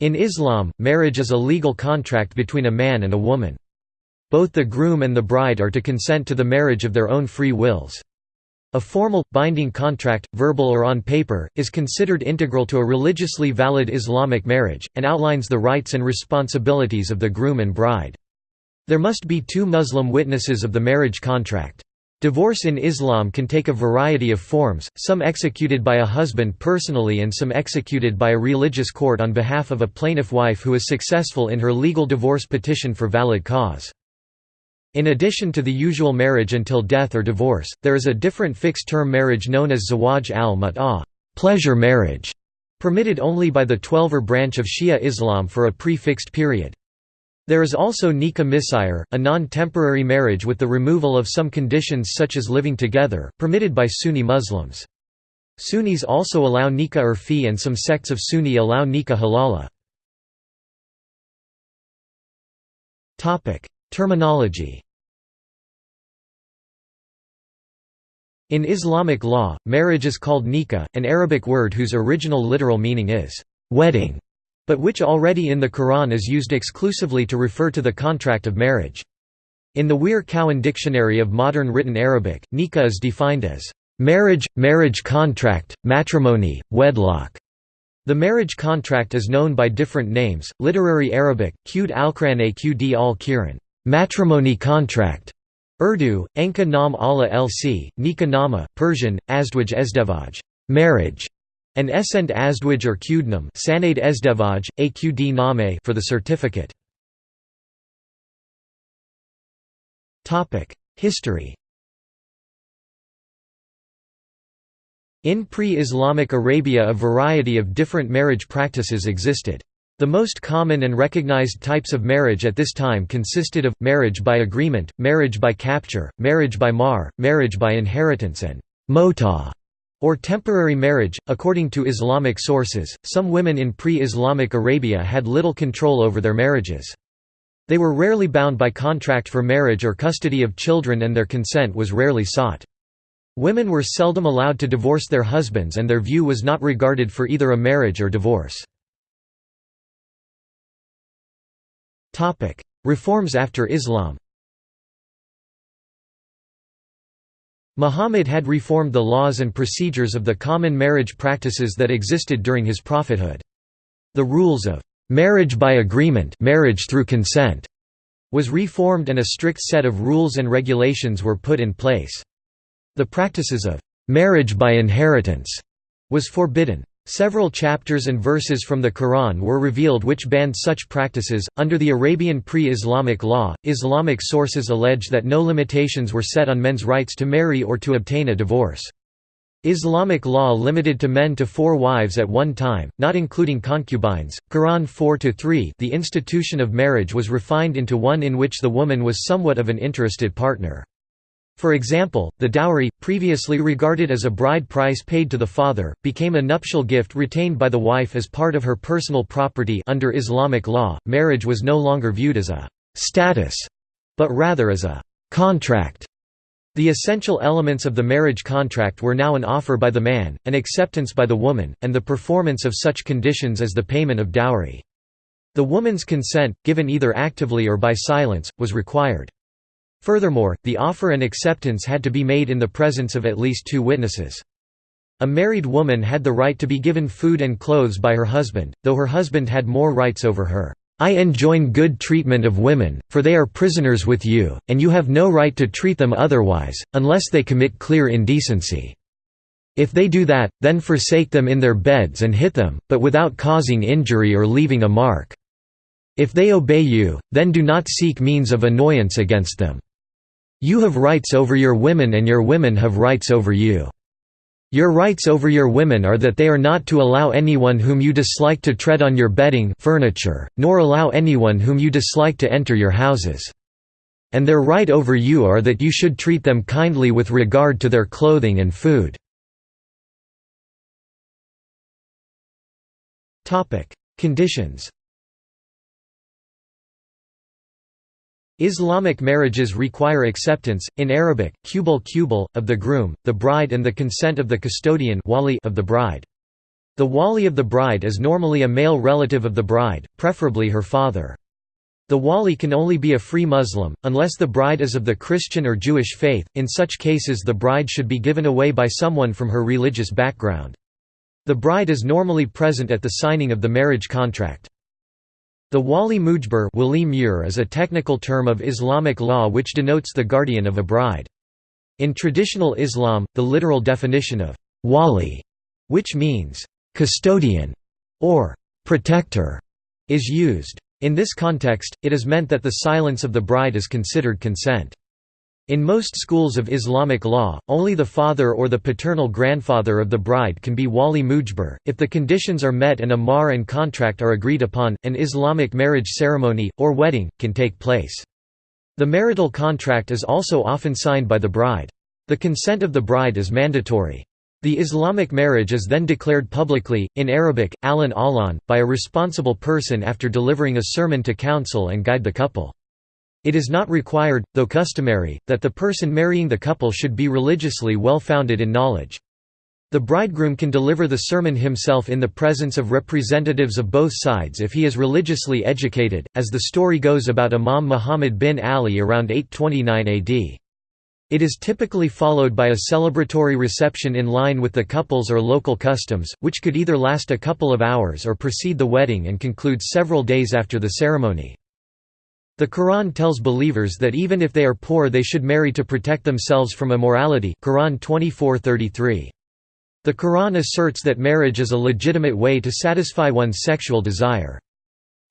In Islam, marriage is a legal contract between a man and a woman. Both the groom and the bride are to consent to the marriage of their own free wills. A formal, binding contract, verbal or on paper, is considered integral to a religiously valid Islamic marriage, and outlines the rights and responsibilities of the groom and bride. There must be two Muslim witnesses of the marriage contract. Divorce in Islam can take a variety of forms, some executed by a husband personally and some executed by a religious court on behalf of a plaintiff wife who is successful in her legal divorce petition for valid cause. In addition to the usual marriage until death or divorce, there is a different fixed-term marriage known as zawaj al-mut'ah pleasure marriage", permitted only by the Twelver branch of Shia Islam for a pre-fixed period. There is also nikah misyar, a non-temporary marriage with the removal of some conditions such as living together, permitted by Sunni Muslims. Sunnis also allow nikah urfi and some sects of Sunni allow nikah halala. Terminology In Islamic law, marriage is called nikah, an Arabic word whose original literal meaning is wedding but which already in the Quran is used exclusively to refer to the contract of marriage. In the Wehr Cowan Dictionary of Modern Written Arabic, nikah is defined as marriage, marriage contract, matrimony, wedlock. The marriage contract is known by different names, literary Arabic, Qud al-Quran Qd al-Kiran, matrimony contract, Urdu, Enka nam Allah lc, Nikah nama, Persian, Azdwaj ezdevaj, marriage, and Esend Azdwaj or Qudnam Sanade Ezdevaj, Aqd Name for the certificate. History In pre-Islamic Arabia a variety of different marriage practices existed. The most common and recognized types of marriage at this time consisted of, marriage by agreement, marriage by capture, marriage by mahr, marriage by inheritance and mut'ah or temporary marriage. According to Islamic sources, some women in pre Islamic Arabia had little control over their marriages. They were rarely bound by contract for marriage or custody of children, and their consent was rarely sought. Women were seldom allowed to divorce their husbands, and their view was not regarded for either a marriage or divorce. Reforms after Islam Muhammad had reformed the laws and procedures of the common marriage practices that existed during his prophethood. The rules of marriage by agreement marriage through consent was reformed and a strict set of rules and regulations were put in place. The practices of marriage by inheritance was forbidden. Several chapters and verses from the Quran were revealed which banned such practices. Under the Arabian pre Islamic law, Islamic sources allege that no limitations were set on men's rights to marry or to obtain a divorce. Islamic law limited to men to four wives at one time, not including concubines. Quran 4 3 The institution of marriage was refined into one in which the woman was somewhat of an interested partner. For example, the dowry, previously regarded as a bride price paid to the father, became a nuptial gift retained by the wife as part of her personal property under Islamic law. Marriage was no longer viewed as a status, but rather as a contract. The essential elements of the marriage contract were now an offer by the man, an acceptance by the woman, and the performance of such conditions as the payment of dowry. The woman's consent, given either actively or by silence, was required. Furthermore, the offer and acceptance had to be made in the presence of at least two witnesses. A married woman had the right to be given food and clothes by her husband, though her husband had more rights over her. I enjoin good treatment of women, for they are prisoners with you, and you have no right to treat them otherwise, unless they commit clear indecency. If they do that, then forsake them in their beds and hit them, but without causing injury or leaving a mark. If they obey you, then do not seek means of annoyance against them. You have rights over your women and your women have rights over you. Your rights over your women are that they are not to allow anyone whom you dislike to tread on your bedding furniture, nor allow anyone whom you dislike to enter your houses. And their right over you are that you should treat them kindly with regard to their clothing and food. Conditions Islamic marriages require acceptance, in Arabic, qubul qubul, of the groom, the bride and the consent of the custodian wali of the bride. The wali of the bride is normally a male relative of the bride, preferably her father. The wali can only be a free Muslim, unless the bride is of the Christian or Jewish faith, in such cases the bride should be given away by someone from her religious background. The bride is normally present at the signing of the marriage contract. The wali mujbir is a technical term of Islamic law which denotes the guardian of a bride. In traditional Islam, the literal definition of wali, which means custodian or protector, is used. In this context, it is meant that the silence of the bride is considered consent. In most schools of Islamic law, only the father or the paternal grandfather of the bride can be wali mujbir. If the conditions are met and a mahr and contract are agreed upon, an Islamic marriage ceremony, or wedding, can take place. The marital contract is also often signed by the bride. The consent of the bride is mandatory. The Islamic marriage is then declared publicly, in Arabic, alan alan, by a responsible person after delivering a sermon to counsel and guide the couple. It is not required, though customary, that the person marrying the couple should be religiously well-founded in knowledge. The bridegroom can deliver the sermon himself in the presence of representatives of both sides if he is religiously educated, as the story goes about Imam Muhammad bin Ali around 829 AD. It is typically followed by a celebratory reception in line with the couple's or local customs, which could either last a couple of hours or precede the wedding and conclude several days after the ceremony. The Quran tells believers that even if they are poor they should marry to protect themselves from immorality Quran 24:33. The Quran asserts that marriage is a legitimate way to satisfy one's sexual desire.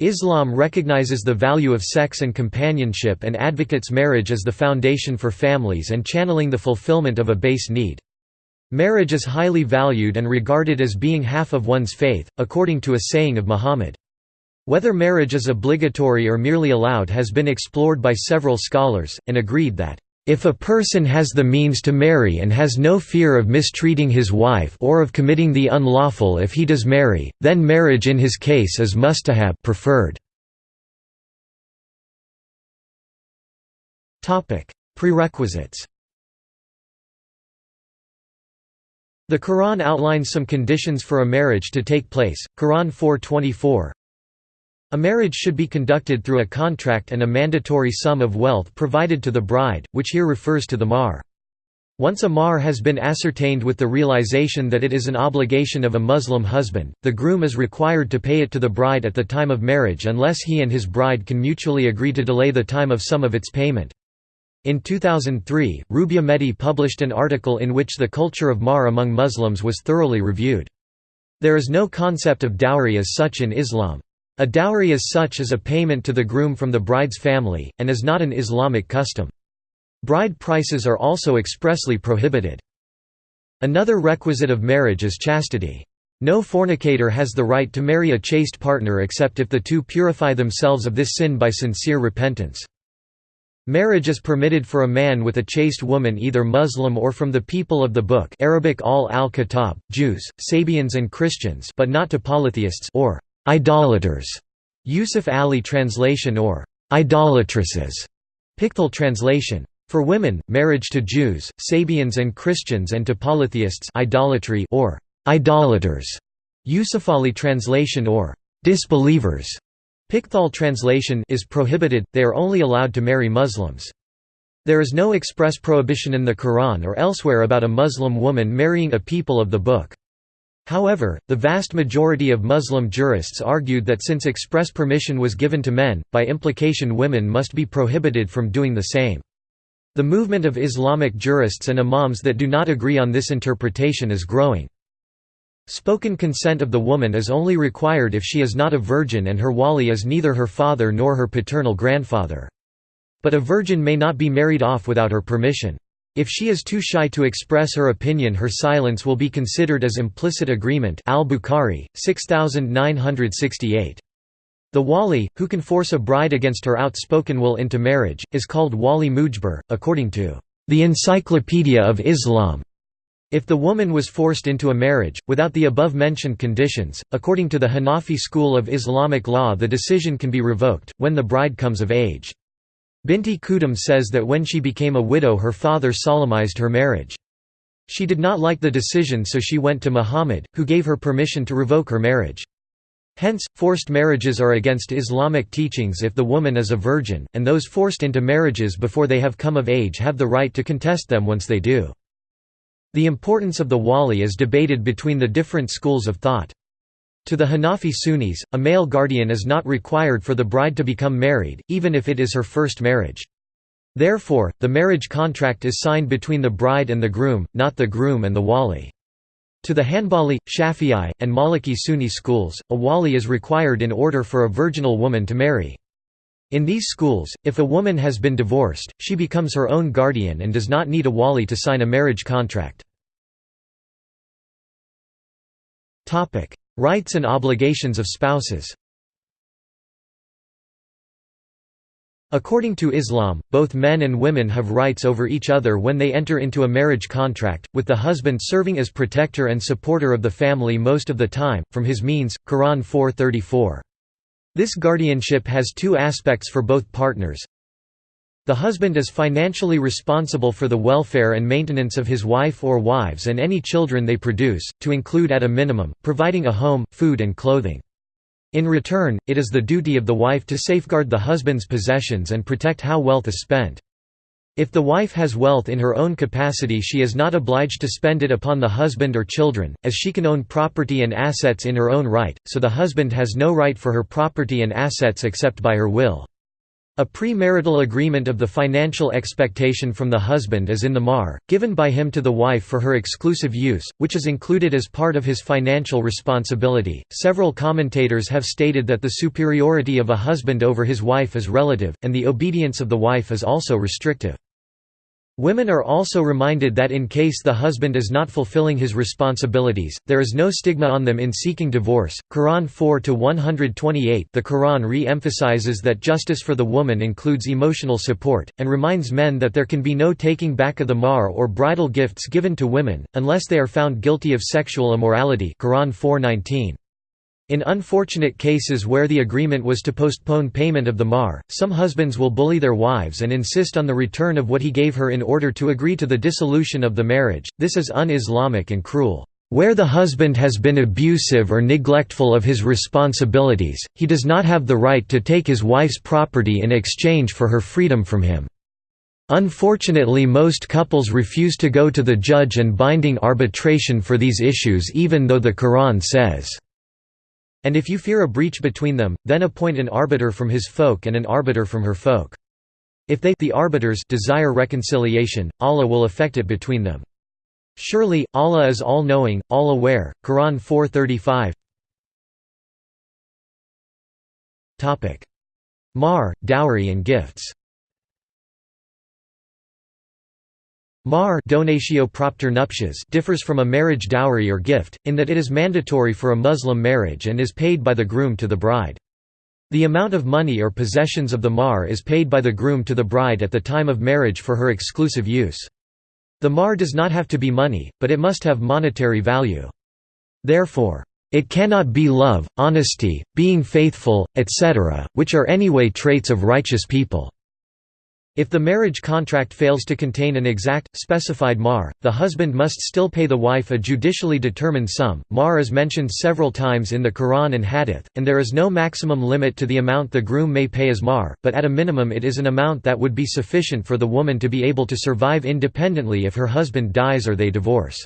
Islam recognizes the value of sex and companionship and advocates marriage as the foundation for families and channeling the fulfillment of a base need. Marriage is highly valued and regarded as being half of one's faith, according to a saying of Muhammad. Whether marriage is obligatory or merely allowed has been explored by several scholars, and agreed that, "...if a person has the means to marry and has no fear of mistreating his wife or of committing the unlawful if he does marry, then marriage in his case is mustahab preferred." Prerequisites. The Quran outlines some conditions for a marriage to take place, Quran 424, a marriage should be conducted through a contract and a mandatory sum of wealth provided to the bride, which here refers to the mahr. Once a mahr has been ascertained with the realization that it is an obligation of a Muslim husband, the groom is required to pay it to the bride at the time of marriage unless he and his bride can mutually agree to delay the time of some of its payment. In 2003, Rubya Mehdi published an article in which the culture of mahr among Muslims was thoroughly reviewed. There is no concept of dowry as such in Islam. A dowry as such is a payment to the groom from the bride's family, and is not an Islamic custom. Bride prices are also expressly prohibited. Another requisite of marriage is chastity. No fornicator has the right to marry a chaste partner except if the two purify themselves of this sin by sincere repentance. Marriage is permitted for a man with a chaste woman either Muslim or from the people of the Book Arabic al al-Kitab, Jews, Sabians and Christians but not to polytheists or idolaters, Yusuf Ali translation or idolatresses, Pickthall translation. For women, marriage to Jews, Sabians and Christians and to polytheists idolatry or idolaters, Yusuf Ali translation or disbelievers, Pickthall translation is prohibited, they are only allowed to marry Muslims. There is no express prohibition in the Quran or elsewhere about a Muslim woman marrying a people of the book. However, the vast majority of Muslim jurists argued that since express permission was given to men, by implication women must be prohibited from doing the same. The movement of Islamic jurists and imams that do not agree on this interpretation is growing. Spoken consent of the woman is only required if she is not a virgin and her wali is neither her father nor her paternal grandfather. But a virgin may not be married off without her permission. If she is too shy to express her opinion her silence will be considered as implicit agreement al-Bukhari, 6968. The wali, who can force a bride against her outspoken will into marriage, is called wali mujbir, according to the Encyclopedia of Islam. If the woman was forced into a marriage, without the above-mentioned conditions, according to the Hanafi school of Islamic law the decision can be revoked, when the bride comes of age. Binti Qudam says that when she became a widow her father solemnized her marriage. She did not like the decision so she went to Muhammad, who gave her permission to revoke her marriage. Hence, forced marriages are against Islamic teachings if the woman is a virgin, and those forced into marriages before they have come of age have the right to contest them once they do. The importance of the wali is debated between the different schools of thought. To the Hanafi Sunnis, a male guardian is not required for the bride to become married, even if it is her first marriage. Therefore, the marriage contract is signed between the bride and the groom, not the groom and the wali. To the Hanbali, Shafi'i, and Maliki Sunni schools, a wali is required in order for a virginal woman to marry. In these schools, if a woman has been divorced, she becomes her own guardian and does not need a wali to sign a marriage contract. Rights and obligations of spouses According to Islam, both men and women have rights over each other when they enter into a marriage contract, with the husband serving as protector and supporter of the family most of the time, from his means, Quran 4:34. This guardianship has two aspects for both partners. The husband is financially responsible for the welfare and maintenance of his wife or wives and any children they produce, to include at a minimum, providing a home, food and clothing. In return, it is the duty of the wife to safeguard the husband's possessions and protect how wealth is spent. If the wife has wealth in her own capacity she is not obliged to spend it upon the husband or children, as she can own property and assets in her own right, so the husband has no right for her property and assets except by her will. A premarital agreement of the financial expectation from the husband is in the mahr, given by him to the wife for her exclusive use, which is included as part of his financial responsibility. Several commentators have stated that the superiority of a husband over his wife is relative, and the obedience of the wife is also restrictive. Women are also reminded that in case the husband is not fulfilling his responsibilities, there is no stigma on them in seeking divorce. Quran 4 to 128. The Quran re-emphasizes that justice for the woman includes emotional support, and reminds men that there can be no taking back of the mahr or bridal gifts given to women, unless they are found guilty of sexual immorality Quran 4:19. In unfortunate cases where the agreement was to postpone payment of the mahr, some husbands will bully their wives and insist on the return of what he gave her in order to agree to the dissolution of the marriage. This is un-Islamic and cruel. Where the husband has been abusive or neglectful of his responsibilities, he does not have the right to take his wife's property in exchange for her freedom from him. Unfortunately most couples refuse to go to the judge and binding arbitration for these issues even though the Quran says and if you fear a breach between them, then appoint an arbiter from his folk and an arbiter from her folk. If they the arbiters desire reconciliation, Allah will effect it between them. Surely, Allah is all-knowing, all-aware. Quran 4:35. Mahr, dowry and gifts Mahr donatio propter nuptias differs from a marriage dowry or gift, in that it is mandatory for a Muslim marriage and is paid by the groom to the bride. The amount of money or possessions of the mahr is paid by the groom to the bride at the time of marriage for her exclusive use. The mahr does not have to be money, but it must have monetary value. Therefore, it cannot be love, honesty, being faithful, etc., which are anyway traits of righteous people. If the marriage contract fails to contain an exact, specified mahr, the husband must still pay the wife a judicially determined sum. Mahr is mentioned several times in the Quran and Hadith, and there is no maximum limit to the amount the groom may pay as mahr, but at a minimum it is an amount that would be sufficient for the woman to be able to survive independently if her husband dies or they divorce.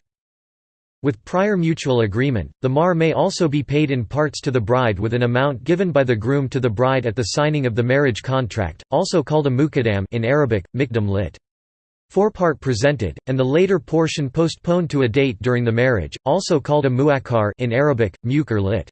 With prior mutual agreement, the mahr may also be paid in parts to the bride with an amount given by the groom to the bride at the signing of the marriage contract, also called a muqaddam in Arabic, mikdam lit. Four-part presented, and the later portion postponed to a date during the marriage, also called a muakkar in Arabic, muqar lit.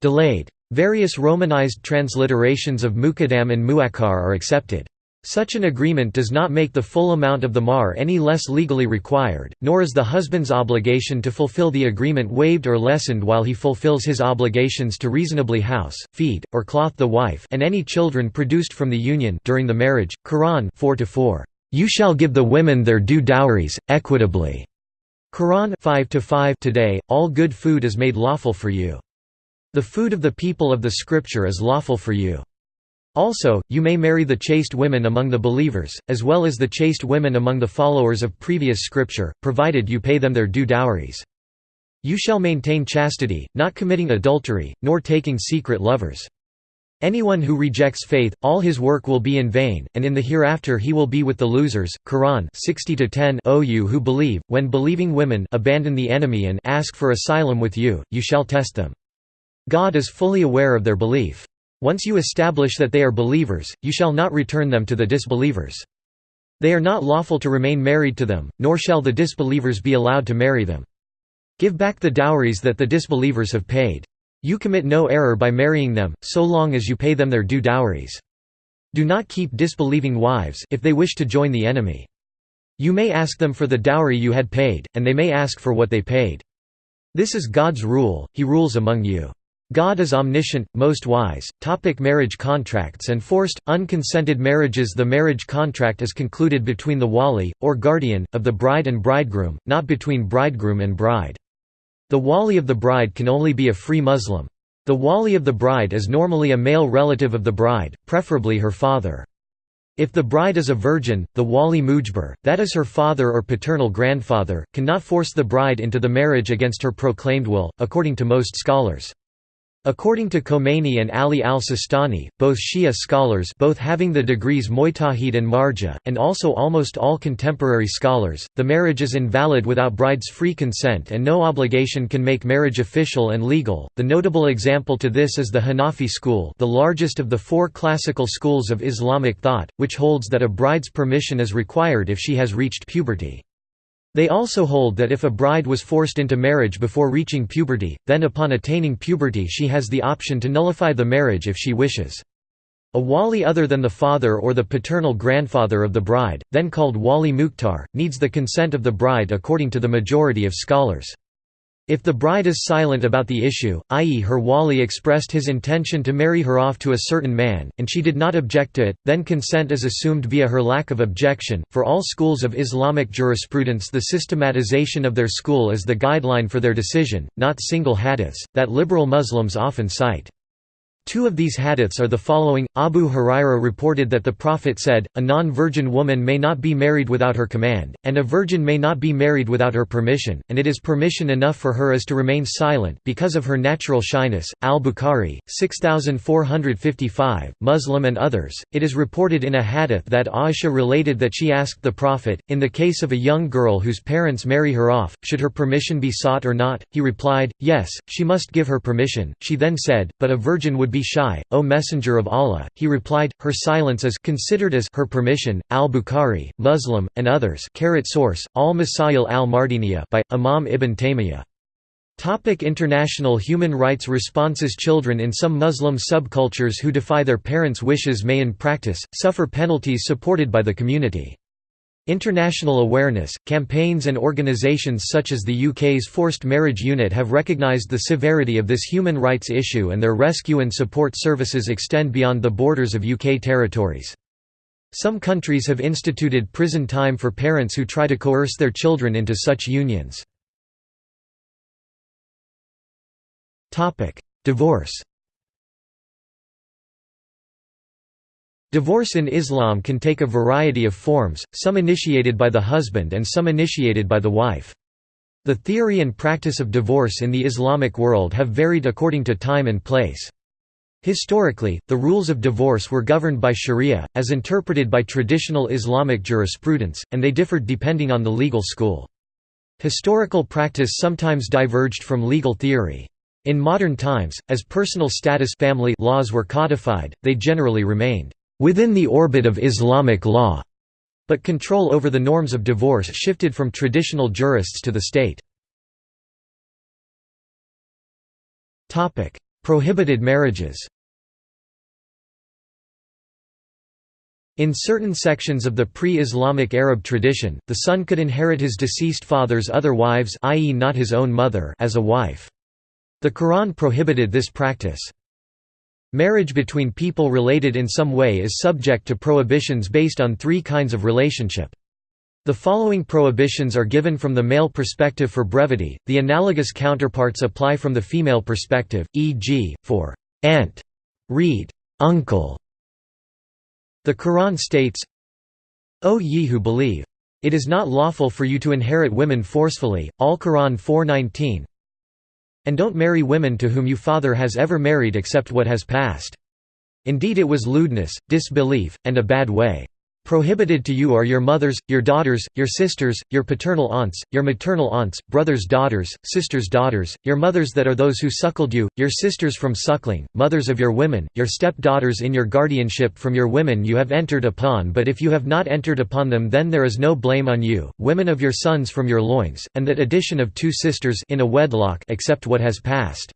Delayed. Various romanized transliterations of muqaddam and muakkar are accepted. Such an agreement does not make the full amount of the mahr any less legally required, nor is the husband's obligation to fulfill the agreement waived or lessened while he fulfills his obligations to reasonably house, feed, or cloth the wife and any children produced from the union during the marriage. Quran 4 4. You shall give the women their due dowries, equitably. Quran 5 5. Today, all good food is made lawful for you. The food of the people of the scripture is lawful for you. Also, you may marry the chaste women among the believers, as well as the chaste women among the followers of previous scripture, provided you pay them their due dowries. You shall maintain chastity, not committing adultery, nor taking secret lovers. Anyone who rejects faith, all his work will be in vain, and in the hereafter he will be with the losers. Quran 60 O you who believe, when believing women abandon the enemy and ask for asylum with you, you shall test them. God is fully aware of their belief. Once you establish that they are believers, you shall not return them to the disbelievers. They are not lawful to remain married to them, nor shall the disbelievers be allowed to marry them. Give back the dowries that the disbelievers have paid. You commit no error by marrying them, so long as you pay them their due dowries. Do not keep disbelieving wives, if they wish to join the enemy. You may ask them for the dowry you had paid, and they may ask for what they paid. This is God's rule, he rules among you. God is omniscient, most wise. Topic marriage contracts and forced, unconsented marriages The marriage contract is concluded between the wali, or guardian, of the bride and bridegroom, not between bridegroom and bride. The wali of the bride can only be a free Muslim. The wali of the bride is normally a male relative of the bride, preferably her father. If the bride is a virgin, the wali mujbir, that is her father or paternal grandfather, cannot force the bride into the marriage against her proclaimed will, according to most scholars. According to Khomeini and Ali al-Sistani, both Shia scholars both having the degrees Mujtahid and Marja, and also almost all contemporary scholars, the marriage is invalid without bride's free consent and no obligation can make marriage official and legal. The notable example to this is the Hanafi school the largest of the four classical schools of Islamic thought, which holds that a bride's permission is required if she has reached puberty. They also hold that if a bride was forced into marriage before reaching puberty, then upon attaining puberty she has the option to nullify the marriage if she wishes. A wali other than the father or the paternal grandfather of the bride, then called wali mukhtar, needs the consent of the bride according to the majority of scholars. If the bride is silent about the issue, i.e. her wali expressed his intention to marry her off to a certain man, and she did not object to it, then consent is assumed via her lack of objection. For all schools of Islamic jurisprudence the systematization of their school is the guideline for their decision, not single hadiths, that liberal Muslims often cite. Two of these hadiths are the following Abu Huraira reported that the Prophet said, A non virgin woman may not be married without her command, and a virgin may not be married without her permission, and it is permission enough for her as to remain silent because of her natural shyness. Al Bukhari, 6455, Muslim and others. It is reported in a hadith that Aisha related that she asked the Prophet, in the case of a young girl whose parents marry her off, should her permission be sought or not? He replied, Yes, she must give her permission. She then said, But a virgin would be shy, O Messenger of Allah, he replied, her silence is considered as her permission, al-Bukhari, Muslim, and others source, al-Masail al-Mardiniya by, Imam Ibn Taymiyyah. Topic international human rights responses Children in some Muslim subcultures who defy their parents' wishes may in practice, suffer penalties supported by the community. International awareness, campaigns and organisations such as the UK's Forced Marriage Unit have recognised the severity of this human rights issue and their rescue and support services extend beyond the borders of UK territories. Some countries have instituted prison time for parents who try to coerce their children into such unions. Divorce Divorce in Islam can take a variety of forms, some initiated by the husband and some initiated by the wife. The theory and practice of divorce in the Islamic world have varied according to time and place. Historically, the rules of divorce were governed by sharia, as interpreted by traditional Islamic jurisprudence, and they differed depending on the legal school. Historical practice sometimes diverged from legal theory. In modern times, as personal status family laws were codified, they generally remained within the orbit of Islamic law, but control over the norms of divorce shifted from traditional jurists to the state. Prohibited marriages In certain sections of the pre-Islamic Arab tradition, the son could inherit his deceased father's other wives i.e. not his own mother as a wife. The Quran prohibited this practice. Marriage between people related in some way is subject to prohibitions based on three kinds of relationship. The following prohibitions are given from the male perspective for brevity, the analogous counterparts apply from the female perspective, e.g., for aunt, read, uncle, The Quran states, O ye who believe! It is not lawful for you to inherit women forcefully. Al Quran 4:19. And don't marry women to whom you father has ever married except what has passed. Indeed it was lewdness, disbelief, and a bad way. Prohibited to you are your mothers, your daughters, your sisters, your paternal aunts, your maternal aunts, brothers' daughters, sisters' daughters, your mothers that are those who suckled you, your sisters from suckling, mothers of your women, your step-daughters in your guardianship from your women you have entered upon but if you have not entered upon them then there is no blame on you, women of your sons from your loins, and that addition of two sisters in a wedlock except what has passed.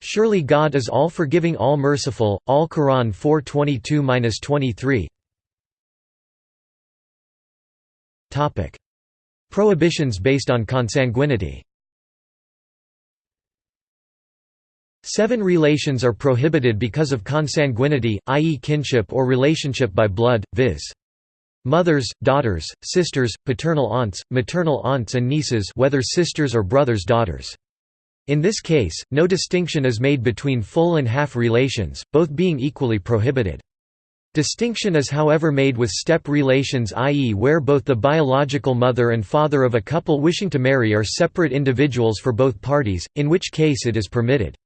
Surely God is all forgiving all merciful, all Quran 422-23 Prohibitions based on consanguinity Seven relations are prohibited because of consanguinity, i.e. kinship or relationship by blood, viz. Mothers, daughters, sisters, paternal aunts, maternal aunts and nieces whether sisters or brothers' daughters. In this case, no distinction is made between full and half relations, both being equally prohibited. Distinction is however made with step relations i.e. where both the biological mother and father of a couple wishing to marry are separate individuals for both parties, in which case it is permitted.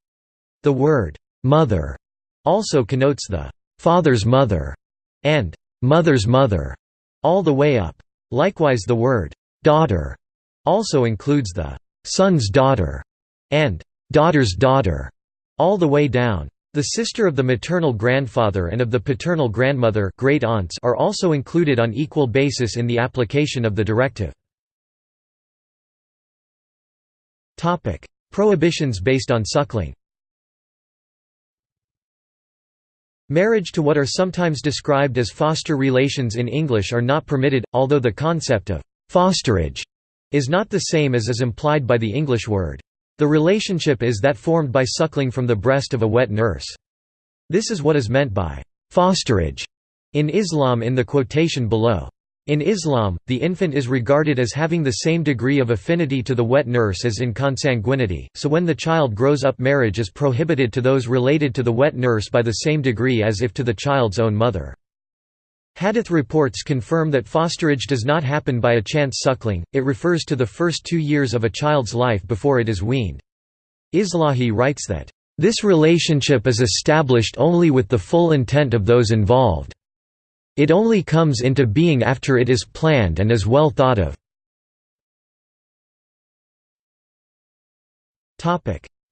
The word, "'mother' also connotes the "'father's mother' and "'mother's mother' all the way up. Likewise the word, "'daughter' also includes the "'son's daughter' and "'daughter's daughter' all the way down. The sister of the maternal grandfather and of the paternal grandmother great aunts are also included on equal basis in the application of the directive. Prohibitions based on suckling Marriage to what are sometimes described as foster relations in English are not permitted, although the concept of «fosterage» is not the same as is implied by the English word. The relationship is that formed by suckling from the breast of a wet nurse. This is what is meant by fosterage in Islam in the quotation below. In Islam, the infant is regarded as having the same degree of affinity to the wet nurse as in consanguinity, so when the child grows up marriage is prohibited to those related to the wet nurse by the same degree as if to the child's own mother. Hadith reports confirm that fosterage does not happen by a chance suckling, it refers to the first two years of a child's life before it is weaned. Islahi writes that, "...this relationship is established only with the full intent of those involved. It only comes into being after it is planned and is well thought of."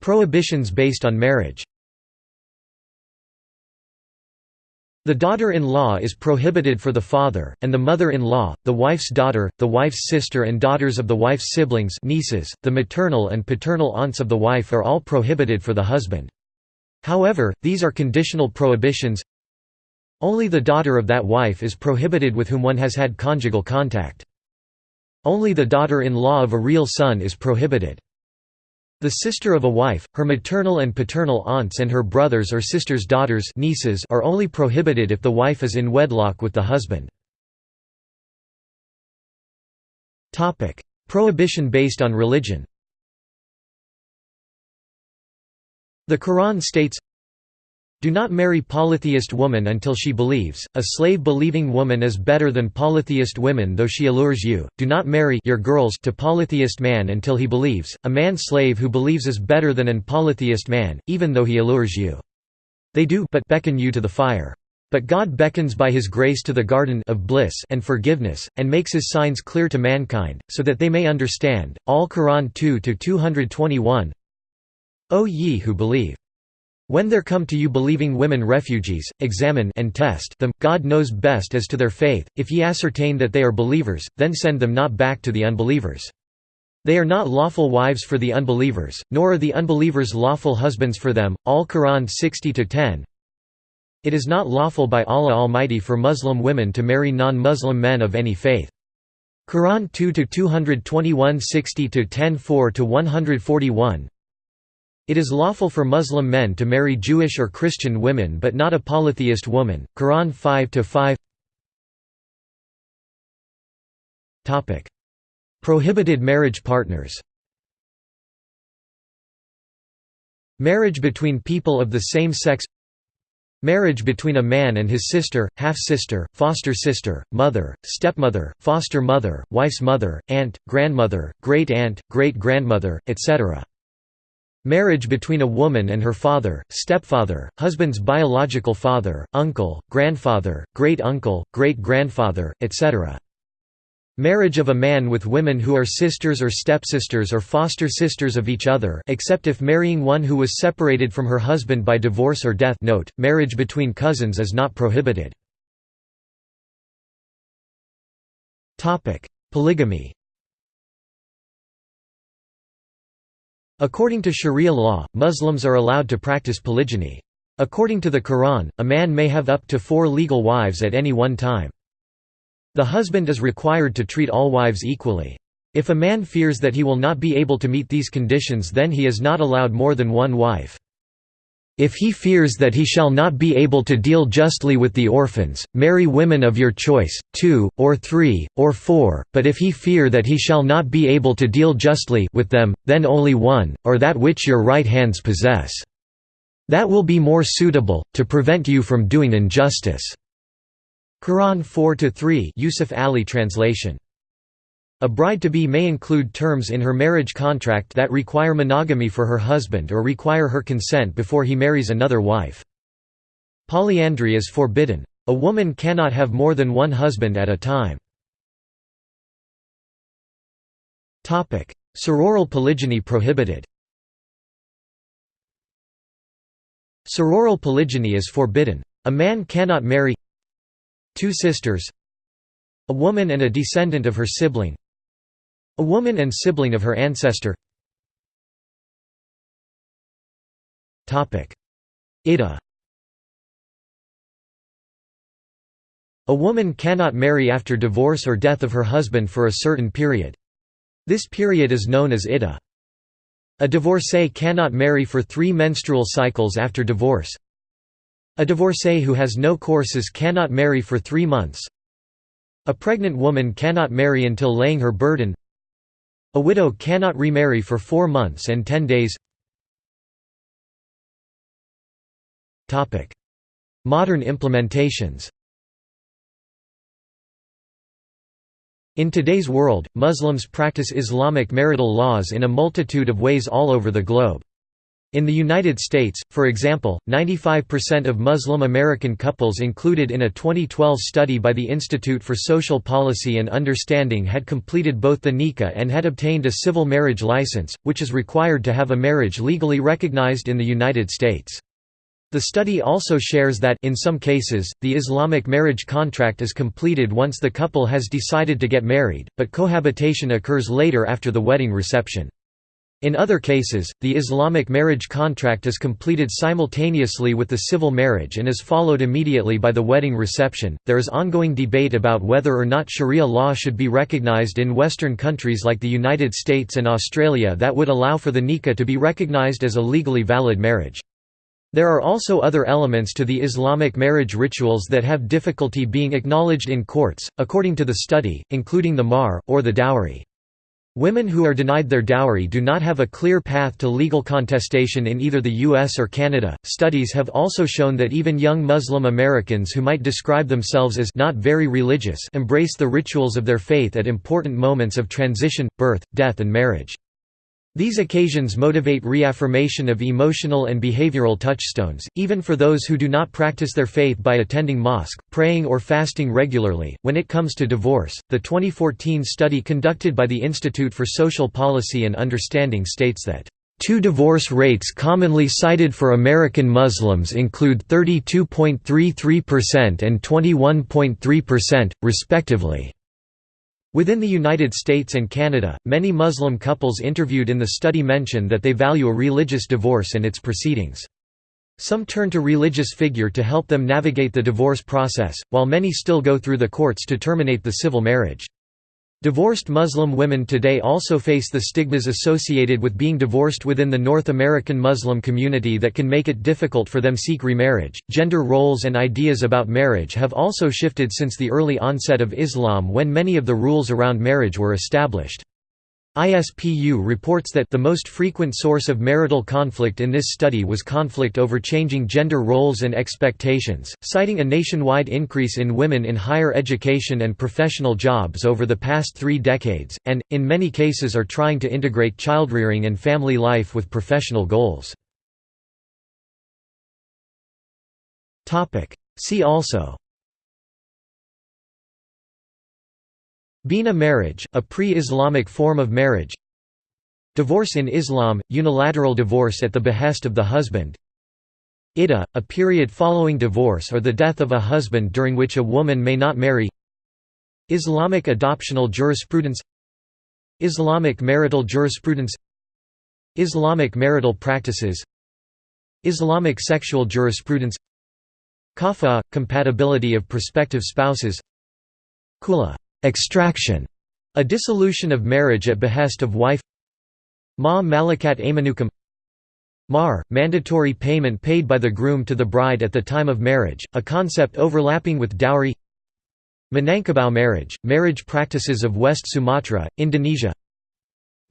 Prohibitions based on marriage The daughter-in-law is prohibited for the father, and the mother-in-law, the wife's daughter, the wife's sister and daughters of the wife's siblings nieces, the maternal and paternal aunts of the wife are all prohibited for the husband. However, these are conditional prohibitions Only the daughter of that wife is prohibited with whom one has had conjugal contact. Only the daughter-in-law of a real son is prohibited. The sister of a wife, her maternal and paternal aunts and her brothers or sisters' daughters nieces are only prohibited if the wife is in wedlock with the husband. Prohibition based on religion The Quran states, do not marry polytheist woman until she believes. A slave-believing woman is better than polytheist women though she allures you. Do not marry your girls to polytheist man until he believes. A man slave who believes is better than an polytheist man, even though he allures you. They do but beckon you to the fire. But God beckons by his grace to the garden of bliss and forgiveness, and makes his signs clear to mankind, so that they may understand. All Quran 2 to 221 o ye who believe! When there come to you believing women refugees, examine and test them, God knows best as to their faith, if ye ascertain that they are believers, then send them not back to the unbelievers. They are not lawful wives for the unbelievers, nor are the unbelievers lawful husbands for them. Al Quran 60-10 It is not lawful by Allah Almighty for Muslim women to marry non-Muslim men of any faith. Quran 2-221 60-10 4-141 it is lawful for Muslim men to marry Jewish or Christian women but not a polytheist woman. Quran 5 5 Prohibited marriage partners Marriage between people of the same sex Marriage between a man and his sister, half-sister, foster sister, mother, stepmother, foster mother, wife's mother, aunt, grandmother, great-aunt, great-grandmother, etc. Marriage between a woman and her father, stepfather, husband's biological father, uncle, grandfather, great-uncle, great-grandfather, etc. Marriage of a man with women who are sisters or stepsisters or foster sisters of each other except if marrying one who was separated from her husband by divorce or death note, marriage between cousins is not prohibited. Polygamy According to Sharia law, Muslims are allowed to practice polygyny. According to the Quran, a man may have up to four legal wives at any one time. The husband is required to treat all wives equally. If a man fears that he will not be able to meet these conditions then he is not allowed more than one wife. If he fears that he shall not be able to deal justly with the orphans, marry women of your choice, two, or three, or four, but if he fear that he shall not be able to deal justly with them, then only one, or that which your right hands possess. That will be more suitable, to prevent you from doing injustice. Quran 4-3 Yusuf Ali translation. A bride-to-be may include terms in her marriage contract that require monogamy for her husband or require her consent before he marries another wife. Polyandry is forbidden. A woman cannot have more than one husband at a time. Sororal polygyny prohibited Sororal polygyny is forbidden. A man cannot marry Two sisters A woman and a descendant of her sibling A woman and sibling of her ancestor Ida A woman cannot marry after divorce or death of her husband for a certain period. This period is known as Ida. A divorcee cannot marry for three menstrual cycles after divorce. A divorcee who has no courses cannot marry for three months. A pregnant woman cannot marry until laying her burden. A widow cannot remarry for four months and ten days. Modern implementations In today's world, Muslims practice Islamic marital laws in a multitude of ways all over the globe. In the United States, for example, 95% of Muslim American couples included in a 2012 study by the Institute for Social Policy and Understanding had completed both the nikah and had obtained a civil marriage license, which is required to have a marriage legally recognized in the United States. The study also shares that in some cases, the Islamic marriage contract is completed once the couple has decided to get married, but cohabitation occurs later after the wedding reception. In other cases, the Islamic marriage contract is completed simultaneously with the civil marriage and is followed immediately by the wedding reception. There is ongoing debate about whether or not Sharia law should be recognized in Western countries like the United States and Australia that would allow for the nikah to be recognized as a legally valid marriage. There are also other elements to the Islamic marriage rituals that have difficulty being acknowledged in courts, according to the study, including the mahr, or the dowry. Women who are denied their dowry do not have a clear path to legal contestation in either the US or Canada. Studies have also shown that even young Muslim Americans who might describe themselves as not very religious embrace the rituals of their faith at important moments of transition, birth, death, and marriage. These occasions motivate reaffirmation of emotional and behavioral touchstones, even for those who do not practice their faith by attending mosque, praying, or fasting regularly. When it comes to divorce, the 2014 study conducted by the Institute for Social Policy and Understanding states that Two divorce rates commonly cited for American Muslims include 32.33% and 21.3%, respectively. Within the United States and Canada, many Muslim couples interviewed in the study mention that they value a religious divorce and its proceedings. Some turn to religious figure to help them navigate the divorce process, while many still go through the courts to terminate the civil marriage. Divorced Muslim women today also face the stigmas associated with being divorced within the North American Muslim community that can make it difficult for them to seek remarriage. Gender roles and ideas about marriage have also shifted since the early onset of Islam when many of the rules around marriage were established. ISPU reports that the most frequent source of marital conflict in this study was conflict over changing gender roles and expectations, citing a nationwide increase in women in higher education and professional jobs over the past three decades, and, in many cases are trying to integrate childrearing and family life with professional goals. See also Bina marriage, a pre-Islamic form of marriage. Divorce in Islam, unilateral divorce at the behest of the husband. Iddah, a period following divorce or the death of a husband during which a woman may not marry. Islamic adoptional jurisprudence. Islamic marital jurisprudence. Islamic marital practices. Islamic sexual jurisprudence. Kafa – compatibility of prospective spouses. Khula Extraction, a dissolution of marriage at behest of wife Ma Malakat Aymanukum Mahr, mandatory payment paid by the groom to the bride at the time of marriage, a concept overlapping with dowry Minangkabau marriage, marriage practices of West Sumatra, Indonesia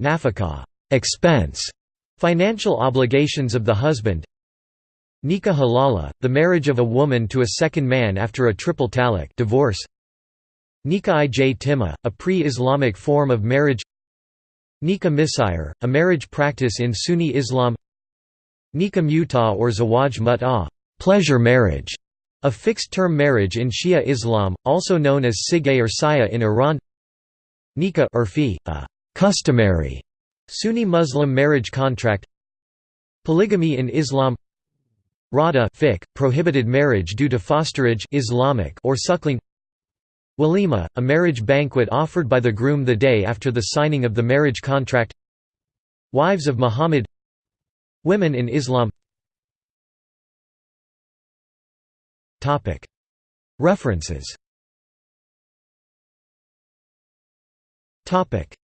Nafakah expense, financial obligations of the husband Nikah halala, the marriage of a woman to a second man after a triple talaq divorce Nikah i timah, a pre-Islamic form of marriage. Nikah misyar, a marriage practice in Sunni Islam. Nikah mut'ah or zawaj mut'ah pleasure marriage", a fixed-term marriage in Shia Islam, also known as sigay or saya in Iran. Nikah urfi, a customary Sunni Muslim marriage contract. Polygamy in Islam. Rada fiqh, prohibited marriage due to fosterage Islamic or suckling Walima, a marriage banquet offered by the groom the day after the signing of the marriage contract. Wives of Muhammad. Women in Islam. References.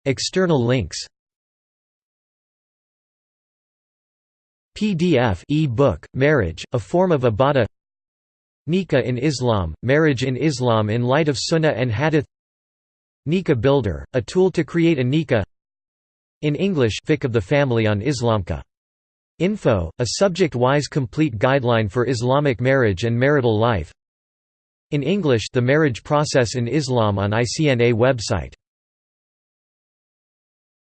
External links. PDF e-book, Marriage, a Form of Ibadah Nikah in Islam, marriage in Islam in light of Sunnah and Hadith. Nikah Builder, a tool to create a nikah In English Fiqh of the Family on Islamka. Info, a subject-wise complete guideline for Islamic marriage and marital life. In English The Marriage Process in Islam on ICNA website